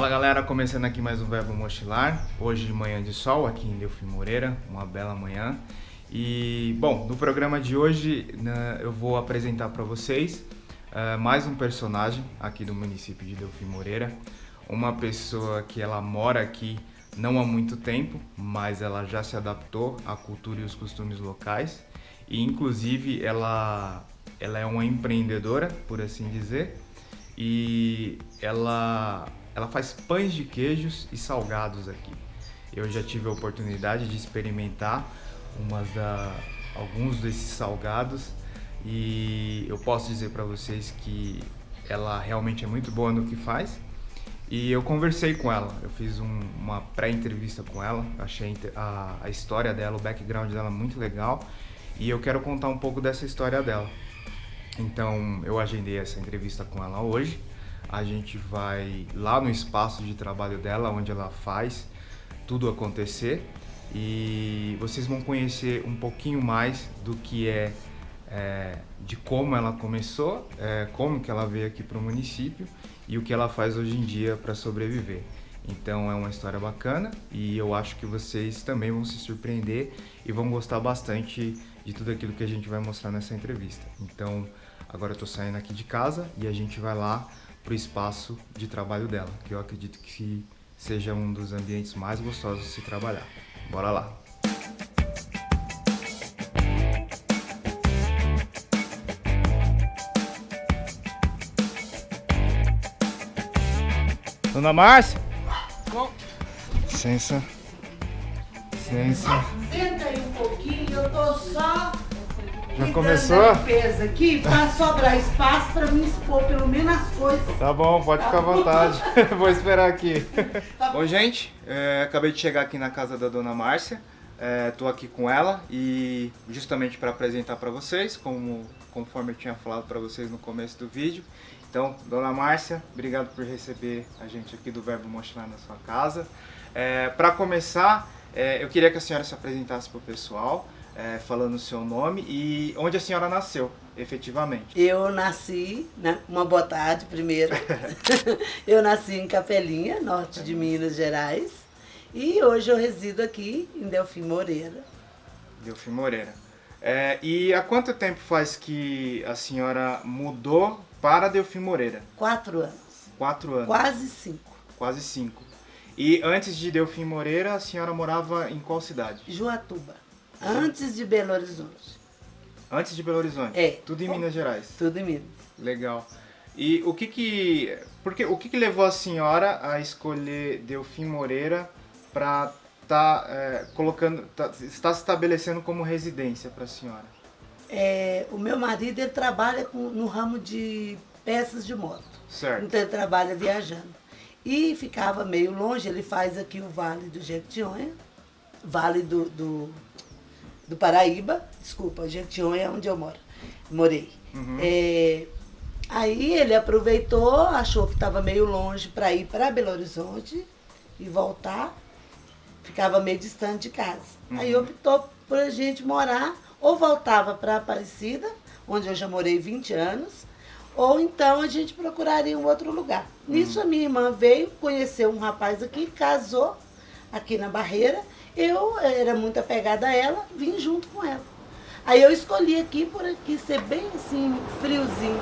Fala galera, começando aqui mais um Verbo Mochilar, hoje manhã de sol aqui em Delfim Moreira, uma bela manhã. E bom, no programa de hoje né, eu vou apresentar para vocês uh, mais um personagem aqui do município de Delfim Moreira, uma pessoa que ela mora aqui não há muito tempo, mas ela já se adaptou à cultura e os costumes locais e inclusive ela, ela é uma empreendedora, por assim dizer, e ela ela faz pães de queijos e salgados aqui. Eu já tive a oportunidade de experimentar umas da, alguns desses salgados e eu posso dizer para vocês que ela realmente é muito boa no que faz. E eu conversei com ela, eu fiz um, uma pré-entrevista com ela, achei a, a história dela, o background dela muito legal e eu quero contar um pouco dessa história dela. Então eu agendei essa entrevista com ela hoje a gente vai lá no espaço de trabalho dela, onde ela faz tudo acontecer e vocês vão conhecer um pouquinho mais do que é, é de como ela começou, é, como que ela veio aqui para o município e o que ela faz hoje em dia para sobreviver. Então é uma história bacana e eu acho que vocês também vão se surpreender e vão gostar bastante de tudo aquilo que a gente vai mostrar nessa entrevista. Então agora eu estou saindo aqui de casa e a gente vai lá para o espaço de trabalho dela, que eu acredito que seja um dos ambientes mais gostosos de se trabalhar. Bora lá! Dona Márcia? Bom. Licença. Licença. Senta aí um pouquinho, eu tô só já começou? limpeza aqui para sobrar espaço para me expor pelo menos as coisas. Tá bom, pode ficar à vontade. Vou esperar aqui. Tá bom, gente, é, acabei de chegar aqui na casa da dona Márcia. Estou é, aqui com ela e justamente para apresentar para vocês, como, conforme eu tinha falado para vocês no começo do vídeo. Então, dona Márcia, obrigado por receber a gente aqui do Verbo Mostrar na sua casa. É, para começar, é, eu queria que a senhora se apresentasse para o pessoal é, falando o seu nome e onde a senhora nasceu, efetivamente. Eu nasci, né, uma boa tarde primeiro, eu nasci em Capelinha, norte de Minas Gerais, e hoje eu resido aqui em Delfim Moreira. Delfim Moreira. É, e há quanto tempo faz que a senhora mudou para Delfim Moreira? Quatro anos. Quatro anos. Quase cinco. Quase cinco. E antes de Delfim Moreira, a senhora morava em qual cidade? Juatuba. Antes de Belo Horizonte. Antes de Belo Horizonte? É. Tudo em Minas Gerais? Tudo em Minas. Legal. E o que que... Porque, o que que levou a senhora a escolher Delfim Moreira para tá é, colocando, tá, está se estabelecendo como residência para a senhora? É, o meu marido ele trabalha com, no ramo de peças de moto. Certo. Então ele trabalha viajando. E ficava meio longe, ele faz aqui o Vale do Jequitinhonha, Vale do, do do Paraíba, desculpa, Jequitinhonha é onde eu moro, morei. Uhum. É, aí ele aproveitou, achou que estava meio longe para ir para Belo Horizonte e voltar, ficava meio distante de casa. Uhum. Aí optou por a gente morar, ou voltava para Aparecida, onde eu já morei 20 anos, ou então a gente procuraria um outro lugar. Uhum. Nisso a minha irmã veio, conheceu um rapaz aqui, casou aqui na Barreira, eu era muito apegada a ela, vim junto com ela. Aí eu escolhi aqui por aqui ser bem assim, friozinho.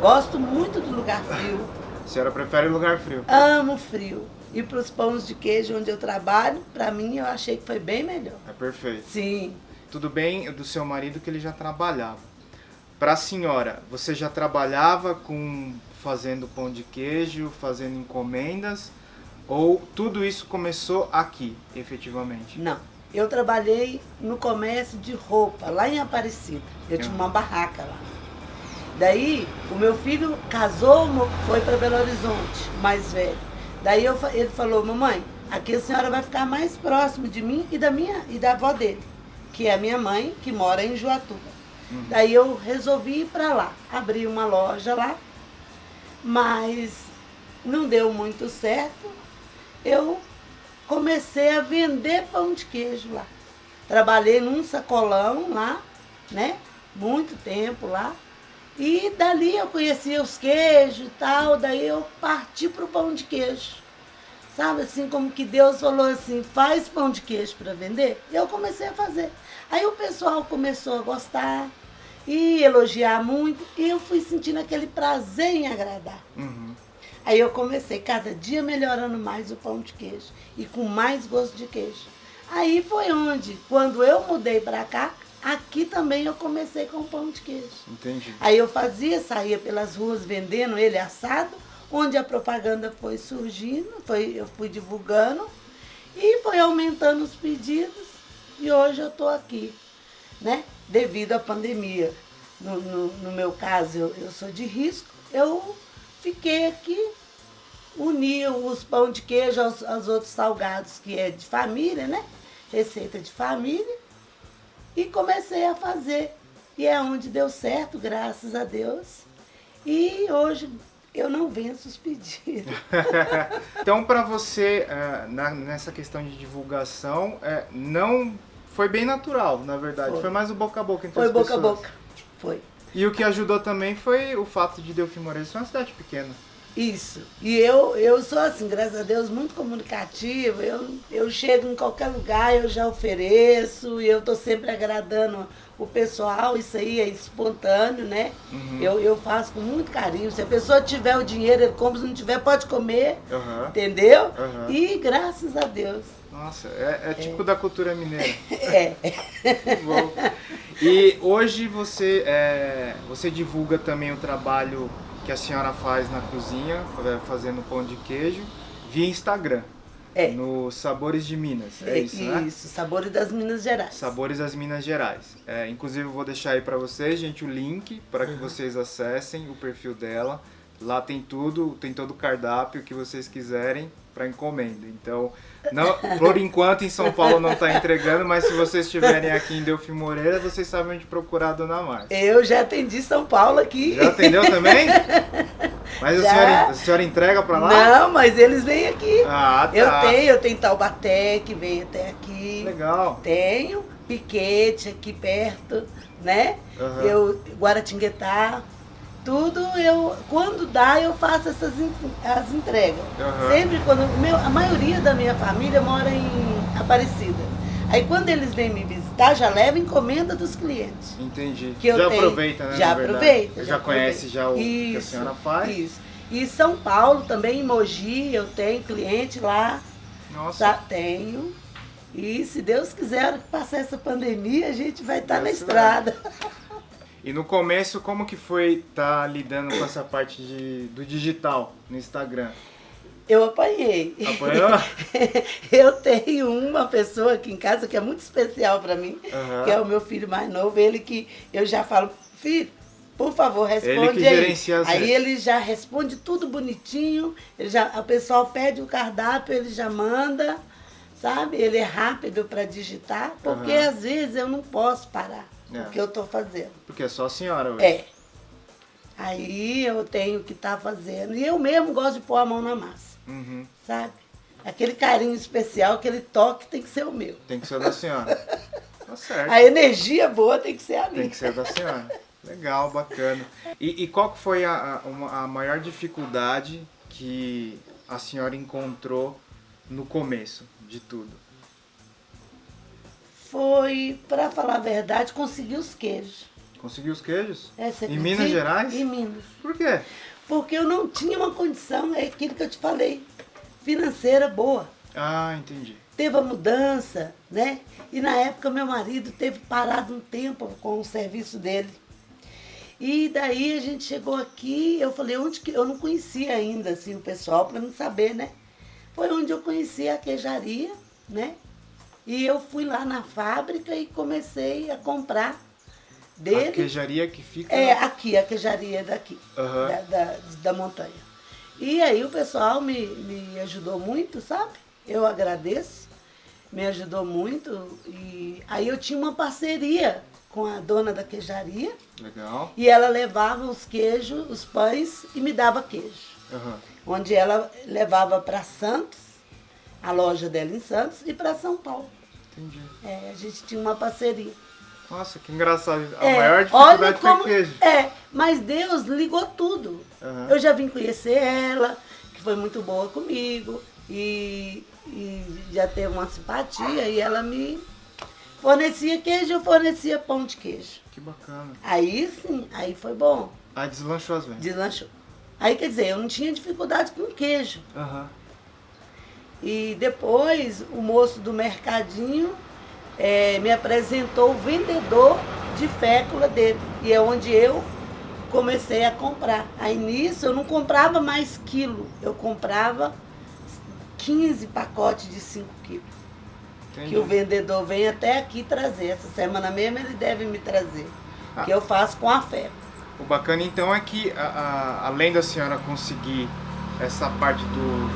Gosto muito do lugar frio. A senhora prefere lugar frio? Amo frio. E para os pães de queijo onde eu trabalho, para mim eu achei que foi bem melhor. É perfeito. Sim. Tudo bem do seu marido que ele já trabalhava. Para a senhora, você já trabalhava com fazendo pão de queijo, fazendo encomendas? Ou tudo isso começou aqui, efetivamente? Não. Eu trabalhei no comércio de roupa, lá em Aparecida. Eu tinha uma barraca lá. Daí, o meu filho casou, foi para Belo Horizonte, mais velho. Daí eu, ele falou, mamãe, aqui a senhora vai ficar mais próximo de mim e da minha e da avó dele, que é a minha mãe, que mora em Juatuba. Uhum. Daí eu resolvi ir para lá, abri uma loja lá, mas não deu muito certo eu comecei a vender pão de queijo lá. Trabalhei num sacolão lá, né? Muito tempo lá. E dali eu conhecia os queijos e tal, daí eu parti para o pão de queijo. Sabe assim, como que Deus falou assim, faz pão de queijo para vender? Eu comecei a fazer. Aí o pessoal começou a gostar e elogiar muito, e eu fui sentindo aquele prazer em agradar. Uhum. Aí eu comecei cada dia melhorando mais o pão de queijo e com mais gosto de queijo. Aí foi onde, quando eu mudei para cá, aqui também eu comecei com pão de queijo. Entendi. Aí eu fazia, saía pelas ruas vendendo ele assado, onde a propaganda foi surgindo, foi, eu fui divulgando e foi aumentando os pedidos e hoje eu estou aqui, né? Devido à pandemia. No, no, no meu caso, eu, eu sou de risco, eu fiquei aqui, uni os pão de queijo aos, aos outros salgados, que é de família, né? Receita de família. E comecei a fazer. E é onde deu certo, graças a Deus. E hoje eu não venço os pedidos. então, para você, na, nessa questão de divulgação, é, não foi bem natural, na verdade. Foi, foi mais o boca a boca entre foi as pessoas. Foi boca a boca. Foi. E o que ajudou também foi o fato de Delfim Moreira ser uma cidade pequena. Isso. E eu, eu sou assim, graças a Deus, muito comunicativa. Eu, eu chego em qualquer lugar, eu já ofereço, e eu estou sempre agradando o pessoal, isso aí é espontâneo, né? Uhum. Eu, eu faço com muito carinho. Se a pessoa tiver o dinheiro, ele compra, se não tiver, pode comer. Uhum. Entendeu? Uhum. E graças a Deus. Nossa, é, é tipo é. da cultura mineira. É. Bom. E hoje você, é, você divulga também o trabalho que a senhora faz na cozinha, fazendo pão de queijo, via Instagram. É. No Sabores de Minas, é, é isso, né? Isso, Sabores das Minas Gerais. Sabores das Minas Gerais. É, inclusive eu vou deixar aí para vocês, gente, o link para que uhum. vocês acessem o perfil dela. Lá tem tudo, tem todo o cardápio que vocês quiserem para encomenda. Então, não, por enquanto em São Paulo não está entregando, mas se vocês estiverem aqui em Delfim Moreira, vocês sabem onde procurar a Dona Márcia. Eu já atendi São Paulo aqui. Já atendeu também? Mas a senhora, a senhora, entrega para lá? Não, mas eles vêm aqui. Ah, tá. Eu tenho, eu tenho Taubaté que vem até aqui. Legal. Tenho Piquete aqui perto, né? Uhum. Eu Guaratinguetá tudo eu quando dá eu faço essas as entregas uhum. sempre quando meu, a maioria da minha família mora em Aparecida aí quando eles vêm me visitar já leva encomenda dos clientes. Entendi. Que eu já tenho, aproveita né já aproveita já, já conhece já o isso, que a senhora faz. isso. E São Paulo também em Mogi eu tenho cliente lá. Nossa. Tá, tenho. E se Deus quiser passar essa pandemia a gente vai estar tá na estrada. E no começo, como que foi estar tá lidando com essa parte de, do digital no Instagram? Eu apanhei. Apanhou? eu tenho uma pessoa aqui em casa que é muito especial para mim, uhum. que é o meu filho mais novo, ele que eu já falo, filho, por favor, responde ele aí. As... Aí ele já responde tudo bonitinho, ele já, o pessoal pede o cardápio, ele já manda, sabe? Ele é rápido para digitar, porque uhum. às vezes eu não posso parar é. o que eu estou fazendo. Porque é só a senhora hoje. É. Aí eu tenho que estar tá fazendo. E eu mesmo gosto de pôr a mão na massa. Uhum. Sabe? Aquele carinho especial, aquele toque tem que ser o meu. Tem que ser da senhora. tá certo. A energia boa tem que ser a minha. Tem que ser da senhora. Legal, bacana. E, e qual foi a, a, a maior dificuldade que a senhora encontrou no começo de tudo? foi, para falar a verdade, conseguir os queijos. Conseguiu os queijos? É, em Minas Gerais? Em Minas. Por quê? Porque eu não tinha uma condição, é aquilo que eu te falei, financeira boa. Ah, entendi. Teve a mudança, né? E na época meu marido teve parado um tempo com o serviço dele. E daí a gente chegou aqui, eu falei, onde que eu não conhecia ainda assim o pessoal para não saber, né? Foi onde eu conheci a queijaria, né? E eu fui lá na fábrica e comecei a comprar dele. A queijaria que fica? É, aqui, a queijaria daqui, uhum. da, da, da, montanha. E aí o pessoal me, me ajudou muito, sabe? Eu agradeço, me ajudou muito. E aí eu tinha uma parceria com a dona da queijaria. Legal. E ela levava os queijos, os pães e me dava queijo. Uhum. Onde ela levava para Santos, a loja dela em Santos, e para São Paulo. Entendi. É, a gente tinha uma parceria. Nossa, que engraçado. A é, maior dificuldade como, foi queijo. É, mas Deus ligou tudo. Uhum. Eu já vim conhecer ela, que foi muito boa comigo. e, e já teve uma simpatia e ela me fornecia queijo, eu fornecia pão de queijo. Que bacana. Aí sim, aí foi bom. Aí deslanchou as vendas. Deslanchou. Aí quer dizer, eu não tinha dificuldade com queijo. Aham. E depois o moço do mercadinho eh, me apresentou o vendedor de fécula dele. E é onde eu comecei a comprar. Aí nisso eu não comprava mais quilo, eu comprava 15 pacotes de 5 quilos. Entendi. Que o vendedor vem até aqui trazer. Essa semana mesmo ele deve me trazer. Ah. Que eu faço com a fé. O bacana então é que, a- a- além da senhora conseguir essa parte do,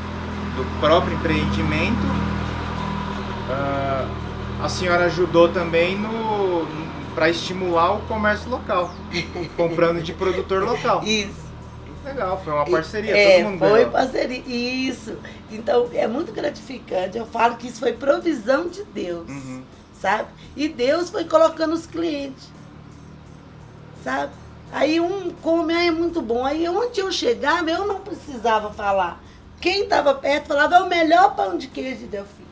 do próprio empreendimento, ah, a senhora ajudou também no para estimular o comércio local, comprando de produtor local. Isso. Legal, foi uma parceria, É, todo mundo foi ganhou. parceria. Isso. Então, é muito gratificante. Eu falo que isso foi provisão de Deus, Uhum. sabe? E Deus foi colocando os clientes, sabe? Aí um come, ah, é muito bom. Aí onde eu chegava, eu não precisava falar. Quem estava perto falava, é o melhor pão de queijo de Delfim.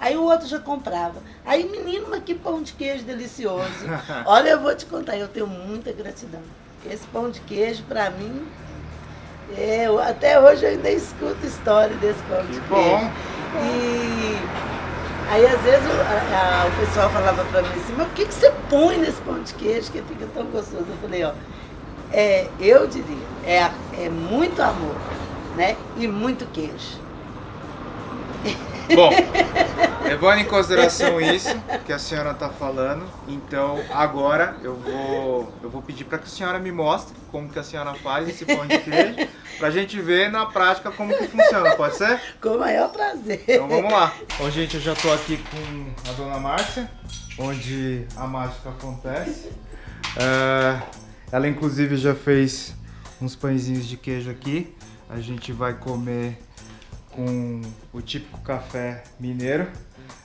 Aí o outro já comprava. Aí, menino, mas que pão de queijo delicioso. Olha, eu vou te contar, eu tenho muita gratidão. Esse pão de queijo, pra mim, é, eu- até hoje eu ainda escuto história desse pão Que de bom. queijo. E aí, às vezes, o, a- a- o pessoal falava pra mim assim, mas o que, que você põe nesse pão de queijo que fica tão gostoso? Eu falei, ó, é, eu diria, é, é muito amor, né? E muito queijo. Bom, levando em consideração isso que a senhora está falando, então agora eu vou, eu vou pedir para que a senhora me mostre como que a senhora faz esse pão de queijo, para a gente ver na prática como que funciona, pode ser? Com o maior prazer. Então vamos lá. Bom, gente, eu já estou aqui com a dona Márcia, onde a mágica acontece. É, ela inclusive já fez uns pãezinhos de queijo aqui. A gente vai comer com o típico café mineiro.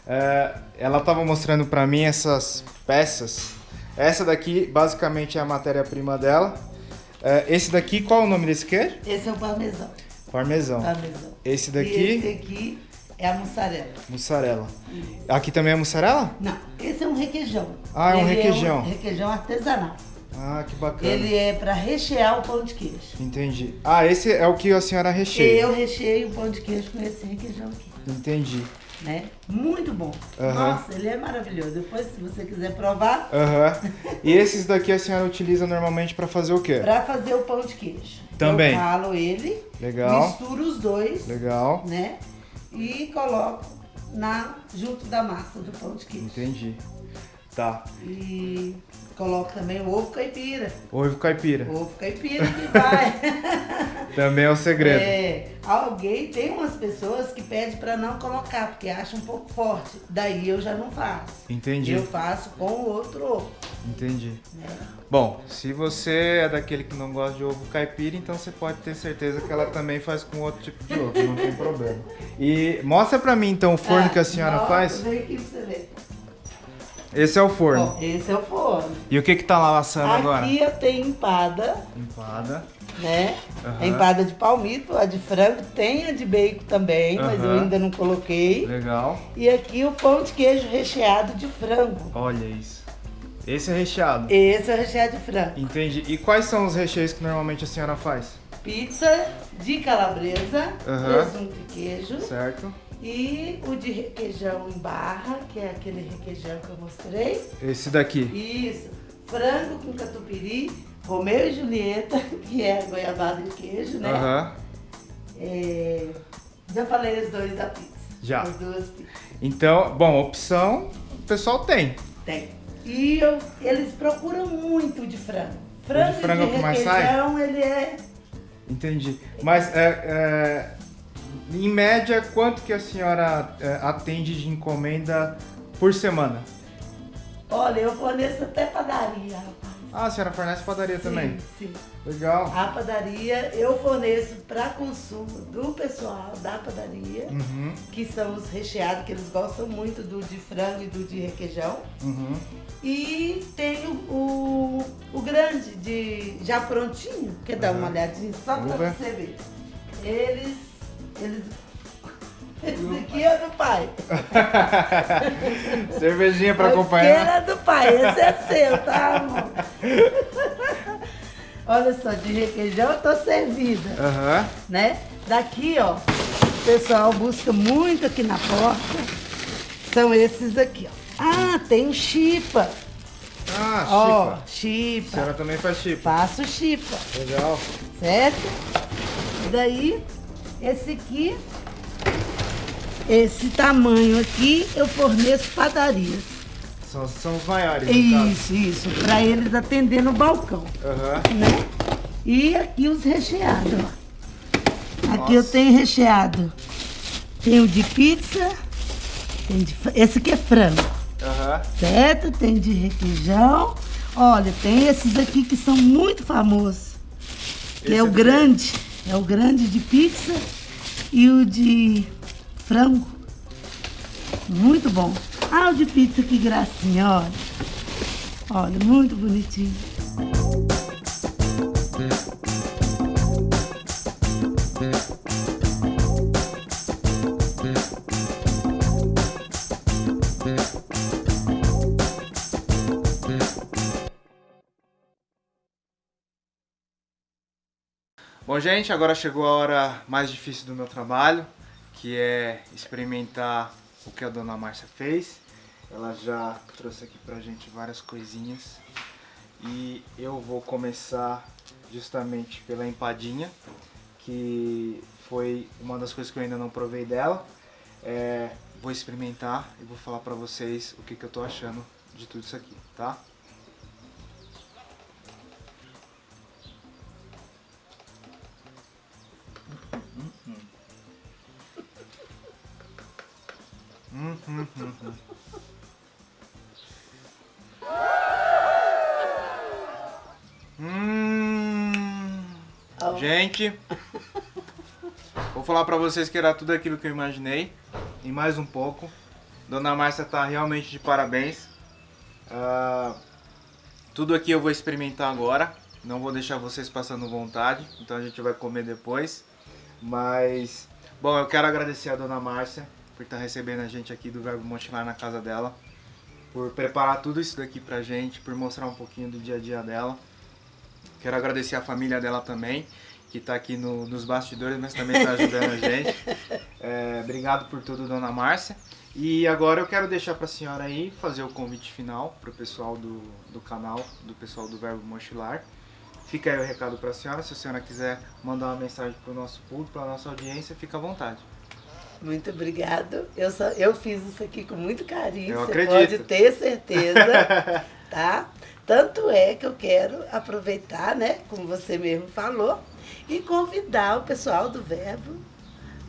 É, ela estava mostrando para mim essas peças. Essa daqui basicamente é a matéria-prima dela. É, esse daqui, qual é o nome desse queijo? Esse é o parmesão. Parmesão. parmesão. Esse E daqui, esse aqui é a mussarela. mussarela. Aqui também é mussarela? Não, esse é um requeijão. Ah, é um Ele requeijão. um requeijão artesanal. Ah, que bacana. Ele é para rechear o pão de queijo. Entendi. Ah, esse é o que a senhora recheia. Eu recheio o pão de queijo com esse requeijão aqui, Entendi. né? Muito bom. Nossa, ele é maravilhoso. Depois, se você quiser provar, Aham. E esses daqui a senhora utiliza normalmente para fazer o quê? para fazer o pão de queijo. Também. Eu ralo ele, Legal. misturo os dois, Legal. né? E coloco na, junto da massa do pão de queijo. Entendi. Tá. E coloco também o ovo caipira. Ovo caipira. Ovo caipira que vai. Também é o segredo. É, alguém, tem umas pessoas que pedem para não colocar, porque acham um pouco forte. Daí eu já não faço. Entendi. Eu faço com o outro ovo. Entendi. né? Bom, se você é daquele que não gosta de ovo caipira, então você pode ter certeza que ela também faz com outro tipo de ovo, não tem problema. E mostra pra mim então o forno Ah, que a senhora nossa, faz. Vem aqui pra você ver. Esse é o forno. Ó, esse é o forno. E o que que tá lá assando agora? Aqui eu tenho empada, Empada. né? Aham. A empada de palmito, a de frango, tem a de bacon também, mas eu ainda não coloquei. Legal. E aqui o pão de queijo recheado de frango. Olha isso. Esse é recheado. Esse é o recheado de frango. Entendi. E quais são os recheios que normalmente a senhora faz? Pizza de calabresa, Aham. presunto e queijo. Certo? E o de requeijão em barra, que é aquele requeijão que eu mostrei. Esse daqui. Isso. Frango com catupiry, Romeu e Julieta, que é goiabada de queijo, né? Aham. É, Já falei os dois da pizza. Já. As duas pizzas. Então, bom, opção o pessoal tem. Tem. E eu- eles procuram muito de frango. Frango, de frango é o de requeijão, ele é... Entendi. Mas é, é, em média, quanto que a senhora é, atende de encomenda por semana? Olha, eu forneço até padaria, rapaz. Ah, a senhora fornece padaria também? Sim, sim. Legal. A padaria eu forneço para consumo do pessoal da padaria, Uhum, que são os recheados, que eles gostam muito do de frango e do de requeijão. uhum. E tenho o, o grande, de já prontinho, quer dar uma Uhum. olhadinha só para você ver. Eles, eles Esse aqui é do pai. Cervejinha pra acompanhar. É do pai, esse é seu, tá, amor? Olha só, de requeijão eu tô servida, Aham. né? Daqui, ó, o pessoal busca muito aqui na porta. São esses aqui, ó. Ah, tem chipa. Ah, Ó, chipa. A chipa. senhora também faz chipa. Faço chipa, Legal. certo? E daí, esse aqui, esse tamanho aqui, eu forneço padarias. São, são os maiores. Isso, isso, para eles atender no balcão, Aham. né? E aqui os recheados, ó. Aqui eu Nossa. tenho recheado. Tem o de pizza, tem de, esse aqui é frango, Aham. certo? Tem de requeijão. Olha, tem esses aqui que são muito famosos. Que Esse é o grande, é o grande de pizza e o de frango. Muito bom. Ah, o de pizza, que gracinha, olha. Olha, muito bonitinho. Bom, gente, agora chegou a hora mais difícil do meu trabalho, que é experimentar o que a dona Márcia fez. Ela já trouxe aqui pra gente várias coisinhas. E eu vou começar justamente pela empadinha, que foi uma das coisas que eu ainda não provei dela. É, vou experimentar e vou falar pra vocês o que, que eu tô achando de tudo isso aqui, tá? Hum, hum, hum, hum. Gente, vou falar pra vocês que era tudo aquilo que eu imaginei e mais um pouco. Dona Márcia tá realmente de parabéns. Ah, tudo aqui eu vou experimentar agora. Não vou deixar vocês passando vontade, então a gente vai comer depois. Mas, bom, eu quero agradecer a Dona Márcia por estar recebendo a gente aqui do Verbo Montilar na casa dela, por preparar tudo isso daqui pra gente, por mostrar um pouquinho do dia a dia dela. Quero agradecer a família dela também, que está aqui no- nos bastidores, mas também está ajudando a gente. É, obrigado por tudo, Dona Márcia. E agora eu quero deixar para a senhora aí fazer o convite final para o pessoal do, do canal, do pessoal do Verbo Mochilar. Fica aí o recado para a senhora. Se a senhora quiser mandar uma mensagem para o nosso público, para a nossa audiência, fica à vontade. Muito obrigado. Eu, só, eu fiz isso aqui com muito carinho. Eu você acredito. pode ter certeza, tá? Tanto é que eu quero aproveitar, né, como você mesmo falou, e convidar o pessoal do Verbo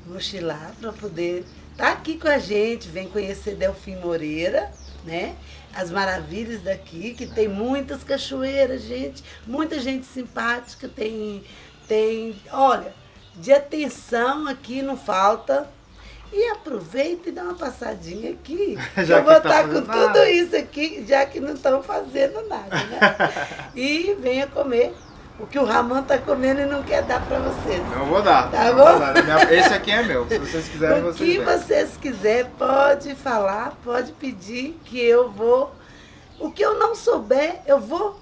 Mochilar para poder estar aqui com a gente, vem conhecer Delfim Moreira, né? As maravilhas daqui, que tem muitas cachoeiras, gente, muita gente simpática, tem, tem, olha, de atenção aqui não falta. E aproveita e dá uma passadinha aqui. Já eu vou que tá estar com fazendo tudo nada. isso aqui, já que não estão fazendo nada, né? e venha comer o que o Ramon está comendo e não quer dar para vocês. Não vou dar. Tá não bom? vou dar. Esse aqui é meu. Se vocês quiserem, O vocês que veem. vocês quiserem, pode falar, pode pedir que eu vou. O que eu não souber, eu vou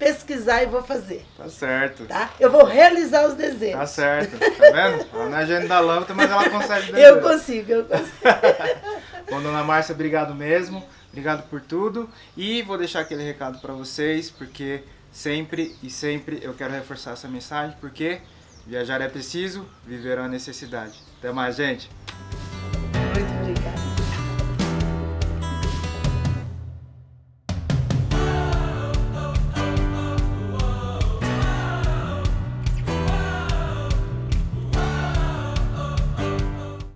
pesquisar e vou fazer, Tá certo. tá? Eu vou realizar os desejos. Tá certo. Tá vendo? Ela não é gênio da lâmpada, mas ela consegue eu desenhar. consigo, eu consigo. Bom, dona Márcia, obrigado mesmo. Obrigado por tudo. E vou deixar aquele recado para vocês, porque sempre e sempre eu quero reforçar essa mensagem, porque viajar é preciso, viver é uma necessidade. Até mais, gente.